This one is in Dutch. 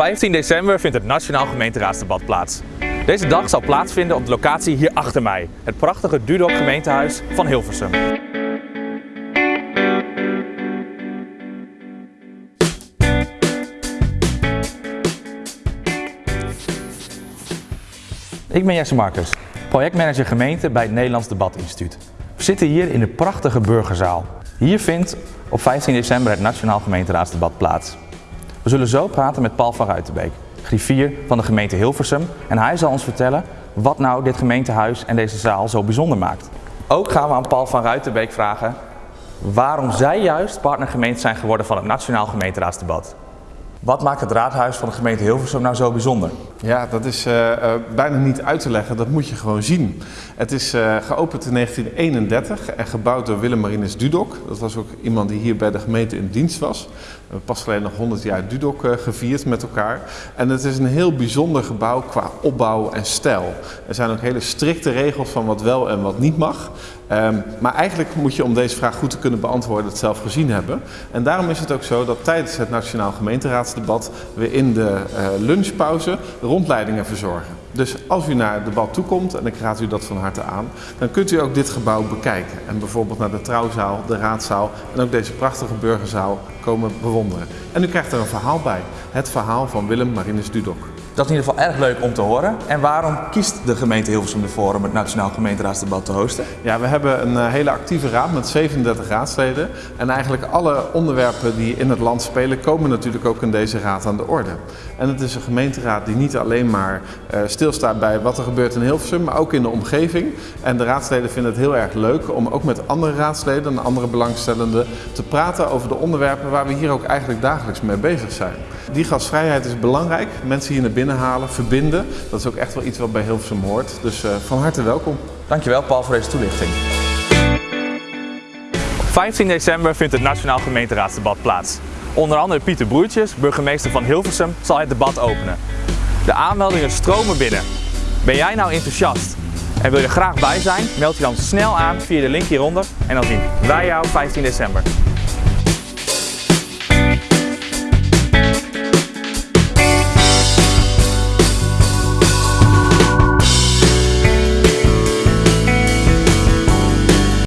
15 december vindt het Nationaal Gemeenteraadsdebat plaats. Deze dag zal plaatsvinden op de locatie hier achter mij, het prachtige Dudok gemeentehuis van Hilversum. Ik ben Jesse Marcus, projectmanager gemeente bij het Nederlands Debatinstituut. We zitten hier in de prachtige burgerzaal. Hier vindt op 15 december het Nationaal Gemeenteraadsdebat plaats. We zullen zo praten met Paul van Ruitenbeek, griffier van de gemeente Hilversum. En hij zal ons vertellen wat nou dit gemeentehuis en deze zaal zo bijzonder maakt. Ook gaan we aan Paul van Ruitenbeek vragen waarom zij juist partnergemeente zijn geworden van het Nationaal Gemeenteraadsdebat. Wat maakt het raadhuis van de gemeente Hilversum nou zo bijzonder? Ja, dat is uh, uh, bijna niet uit te leggen, dat moet je gewoon zien. Het is uh, geopend in 1931 en gebouwd door Willem Marinus Dudok. Dat was ook iemand die hier bij de gemeente in dienst was. We pas geleden nog 100 jaar Dudok gevierd met elkaar. En het is een heel bijzonder gebouw qua opbouw en stijl. Er zijn ook hele strikte regels van wat wel en wat niet mag. Um, maar eigenlijk moet je om deze vraag goed te kunnen beantwoorden het zelf gezien hebben. En daarom is het ook zo dat tijdens het Nationaal Gemeenteraadsdebat we in de lunchpauze rondleidingen verzorgen. Dus als u naar het debat toekomt, en ik raad u dat van harte aan, dan kunt u ook dit gebouw bekijken. En bijvoorbeeld naar de trouwzaal, de raadzaal en ook deze prachtige burgerzaal komen bewonderen. En u krijgt er een verhaal bij. Het verhaal van Willem Marinus Dudok. Dat is in ieder geval erg leuk om te horen. En waarom kiest de gemeente Hilversum ervoor om het Nationaal Gemeenteraadsdebat te hosten? Ja, we hebben een uh, hele actieve raad met 37 raadsleden. En eigenlijk alle onderwerpen die in het land spelen komen natuurlijk ook in deze raad aan de orde. En het is een gemeenteraad die niet alleen maar uh, stilstaat bij wat er gebeurt in Hilversum, maar ook in de omgeving. En de raadsleden vinden het heel erg leuk om ook met andere raadsleden en andere belangstellenden te praten over de onderwerpen waar we hier ook eigenlijk dagelijks mee bezig zijn. Die gastvrijheid is belangrijk. Mensen hier naar binnen halen, verbinden. Dat is ook echt wel iets wat bij Hilversum hoort. Dus uh, van harte welkom. Dankjewel Paul voor deze toelichting. Op 15 december vindt het Nationaal Gemeenteraadsdebat plaats. Onder andere Pieter Broertjes, burgemeester van Hilversum, zal het debat openen. De aanmeldingen stromen binnen. Ben jij nou enthousiast en wil je graag bij zijn? Meld je dan snel aan via de link hieronder en dan zien wij jou 15 december.